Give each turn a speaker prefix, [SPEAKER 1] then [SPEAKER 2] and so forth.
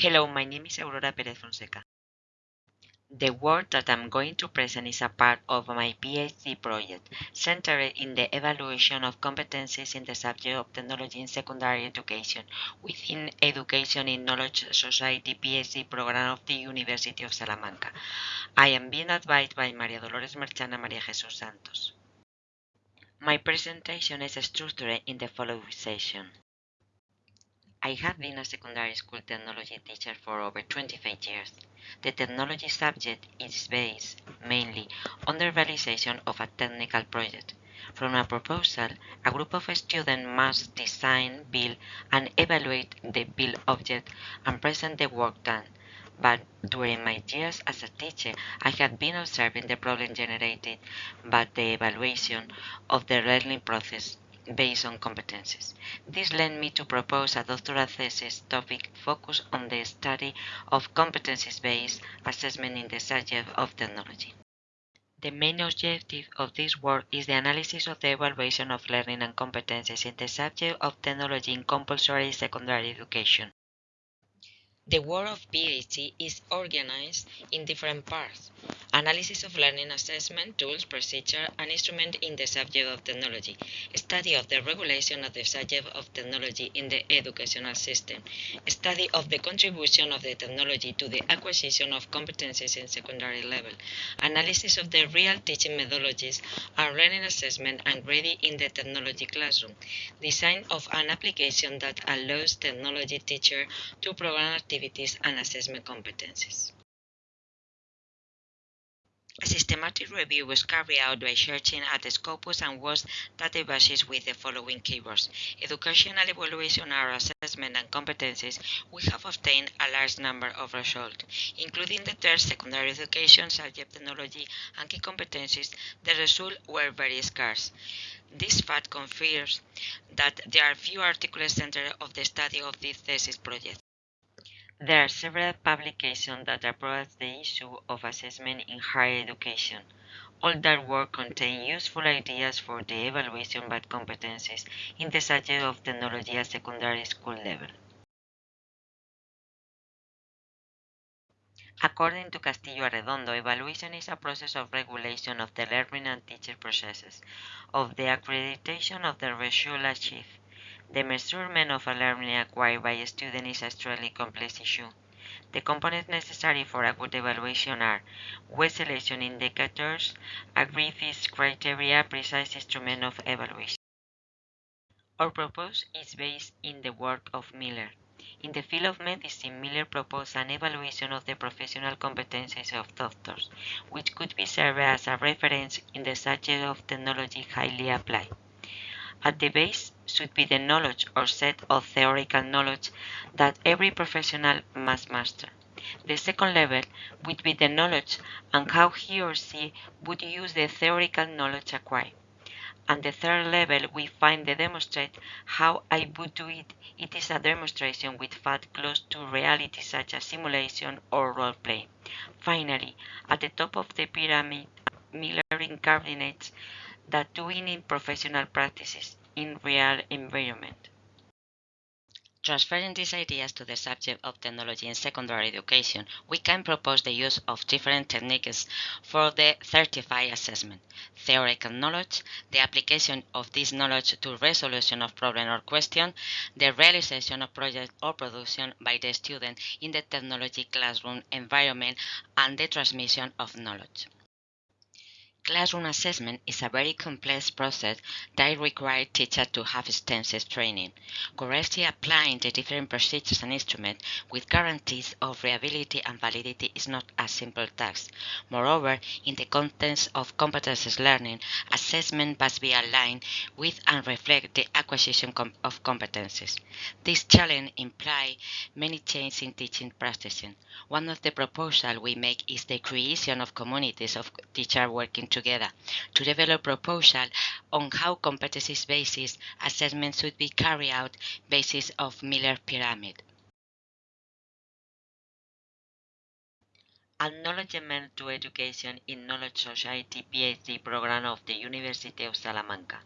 [SPEAKER 1] Hello, my name is Aurora Perez Fonseca. The work that I'm going to present is a part of my PhD project, centered in the evaluation of competencies in the subject of technology in secondary education within Education in Knowledge Society PhD program of the University of Salamanca. I am being advised by Maria Dolores Merchan and Maria Jesus Santos. My presentation is structured in the following session. I have been a secondary school technology teacher for over 25 years. The technology subject is based mainly on the realization of a technical project. From a proposal, a group of students must design, build, and evaluate the built object and present the work done. But during my years as a teacher, I have been observing the problem generated by the evaluation of the learning process based on competencies. This led me to propose a doctoral thesis topic focused on the study of competencies-based assessment in the subject of technology. The main objective of this work is the analysis of the evaluation of learning and competencies in the subject of technology in compulsory secondary education. The work of PhD is organized in different parts. Analysis of learning assessment, tools, procedure, and instrument in the subject of technology. Study of the regulation of the subject of technology in the educational system. Study of the contribution of the technology to the acquisition of competencies in secondary level. Analysis of the real teaching methodologies and learning assessment and ready in the technology classroom. Design of an application that allows technology teacher to program activities activities and assessment competencies. A systematic review was carried out by searching at the Scopus and WoS databases with the following keywords. Educational evaluation or assessment and competencies, we have obtained a large number of results, including the third secondary education, subject technology, and key competencies. The results were very scarce. This fact confirms that there are few articles centered of the study of this thesis project. There are several publications that approach the issue of assessment in higher education. All that work contains useful ideas for the evaluation of competencies in the subject of technology at secondary school level. According to Castillo Arredondo, evaluation is a process of regulation of the learning and teaching processes, of the accreditation of the result achieved, the measurement of learning acquired by a student is a extremely complex issue. The components necessary for a good evaluation are weight selection indicators, agreed criteria, precise instrument of evaluation. Our proposal is based in the work of Miller. In the field of medicine, Miller proposed an evaluation of the professional competencies of doctors, which could be served as a reference in the subject of technology highly applied. At the base should be the knowledge or set of theoretical knowledge that every professional must master. The second level would be the knowledge and how he or she would use the theoretical knowledge acquired. And the third level, we find the demonstrate how I would do it. It is a demonstration with fact close to reality such as simulation or role play. Finally, at the top of the pyramid, Miller incarnates that doing in professional practices in real environment. Transferring these ideas to the subject of technology in secondary education, we can propose the use of different techniques for the certified assessment. Theoretical knowledge, the application of this knowledge to resolution of problem or question, the realization of project or production by the student in the technology classroom environment, and the transmission of knowledge. Classroom assessment is a very complex process that requires teachers to have extensive training. Correctly applying the different procedures and instruments with guarantees of reliability and validity is not a simple task. Moreover, in the context of competences learning, assessment must be aligned with and reflect the acquisition of competences. This challenge implies many changes in teaching practices. One of the proposals we make is the creation of communities of teachers working together together to develop proposal on how competencies-based assessment should be carried out basis of Miller pyramid. Acknowledgement to Education in Knowledge Society PhD program of the University of Salamanca.